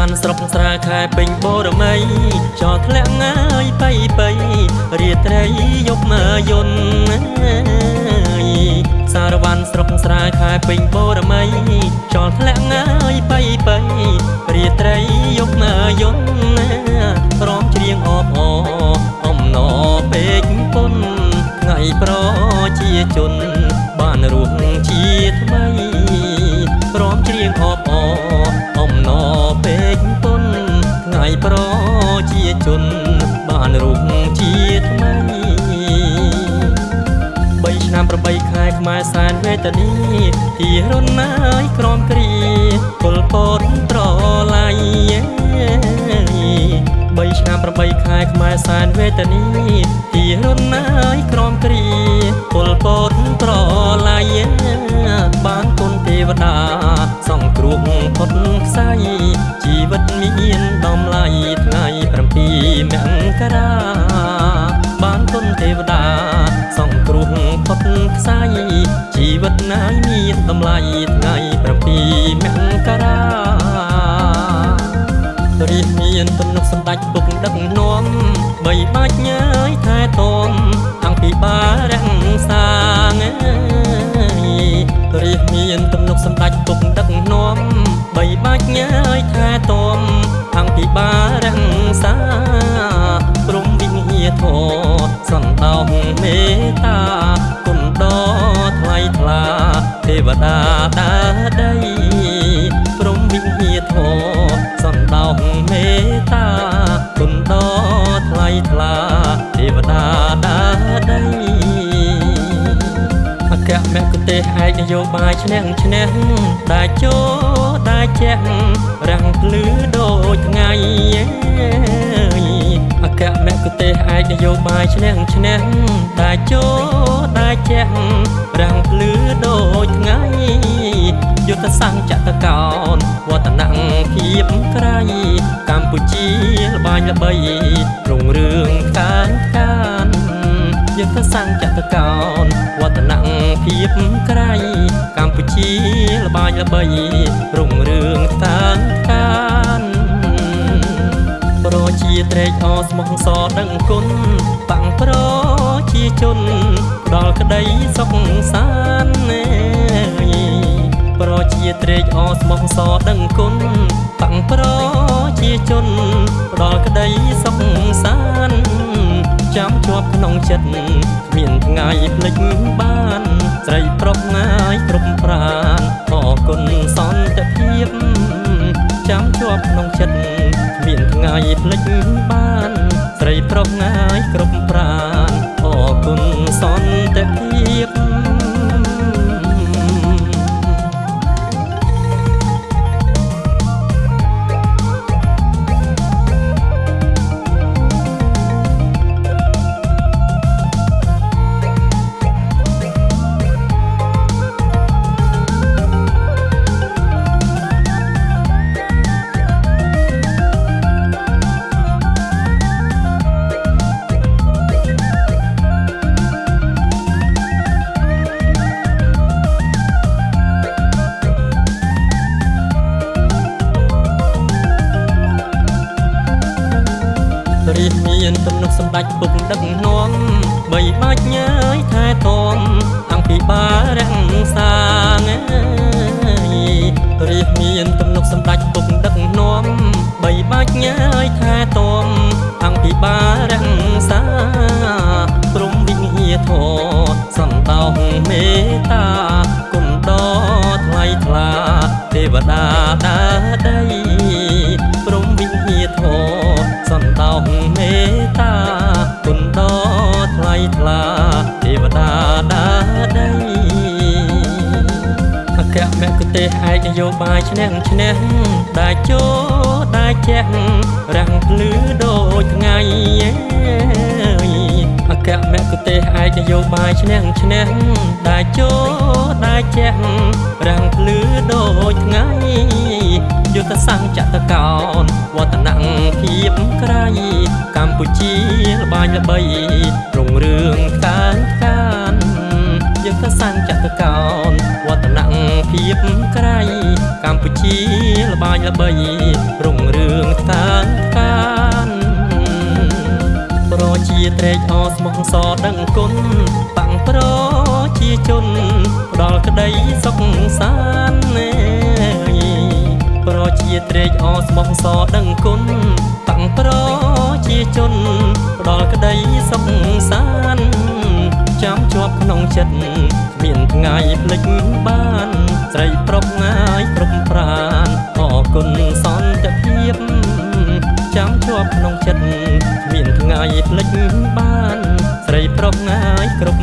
វ័នស្រុកស្រាខែពេញបរមីចោធ្លាក់ងាយបៃបៃរាត្រីយប់មកយន្តសារវ័នស្រុកស្រាខែពេញបរមីចោធ្លាក់ងាយបៃបៃរាត្រីយប់មកយន្តព្រមច្រៀងអបអអំណរពេកពុនថ្ងៃប្រជាជនបាន ជាជនបានរស់ជាថ្មីបីឆ្នាំ8ខែខ្មែរសែនវេទនីទីរុនណាយក្រមគ្រាពលពតត្រឡៃបីឆ្នាំ8ខែខ្មែរសែនវេទនីទី វតាសង្គ្រោះផុតខ្សែជីវិតមានដំឡៃថ្ងៃ7មករាបានគុណទេវតាសង្គ្រោះផុតខ្សែជីវិតណាយមានតម្លៃថ្ងៃ7មករារាជមានទំនុកសម្ដេចពុកដឹកនាំបីបាច់ញើយថែទាំតាំងពីបា ទេសឯកនយោបាយឈ្នះឈ្នះដែលចូលដែលជះរាំងភ្លឺដូចថ្ងៃអគ្គមគ្គុទេសឯកនយោបាយឈ្នះឈ្នះដែលចូលដែលជះរាំងភ្លឺដូចថ្ងៃយុទ្ធសង្ចតកោនវឌ្ឍនភាពក្រៃកម្ពុជាល្បាញល្បីរុងរឿងខាងខានយុទ្ធសង្ចតកោនវឌ្ឍនភាព ក្រៃកម្ពុជាល្បាញល្បីរុងរឿងខាងខានប្រជាត្រេកអរស្មោះសរដឹងគុណបាំងប្រជាជនផ្ដល់ក្តីសុខសាន្តប្រជាត្រេកអរស្មោះសរដឹងគុណបាំងប្រជាជនផ្ដល់ក្តីសុខសាន្តចាំជាប់ក្នុងចិត្តគ្មានថ្ងៃភ្លេចបាន ស្រីប្រុសងាយគ្រប់ប្រានអរគុណសន្តិភាពចាំជាប់ក្នុងចិត្តគ្មានថ្ងៃភ្លេចបាន ស្រីប្រុសងាយគ្រប់ប្រានអរគុណសន្តិ រាជមានទំនុកសម្ដេចពុកដឹកនាំបីបាច់ញើយថែទាំតាំងពីបារាំងសាងរាជមានទំនុកសម្ដេចពុកដឹកនាំបីបាច់ញើយថែទាំតាំងពីបា សន្តោសមេត្តាគុណដ៏ថ្លៃថ្លាទេវតាដាដីអគ្គមគ្គុទេសឯកនយោបាយឈ្នះឈ្នះដែលចូលដែលជះរាំងភ្លឺដូចថ្ងៃអគ្គមគ្គុទេសឯកនយោបាយឈ្នះឈ្នះដែលចូលដែលជះរាំងភ្លឺដូចថ្ងៃ យុទ្ធសង្ចតកោនវឌ្ឍនភាពក្រៃកម្ពុជាល្បាញល្បីរុងរឿងខាងខានយើងទៅសាងចតកោនវឌ្ឍនភាពក្រៃកម្ពុជាល្បាញល្បីរុងរឿងតានតានប្រជាត្រេកអរស្មោះសរដឹងគុណបាំងប្រជាជនផ្ដល់ក្តីសុខសាន្តណែប្រ ជាត្រេកអរស្មោះសរដឹងគុណតាំងប្រជាជនផ្ដល់ក្តីសុខសាន្តចាំជាប់ក្នុងចិត្តគ្មានថ្ងៃភ្លេចបាន ស្រីប្រុសងាយគ្រប់ប្រានអរគុណសន្តិភាពចាំជាប់ក្នុងចិត្តគ្មានថ្ងៃភ្លេចបាន ស្រីប្រុសងាយគ្រប់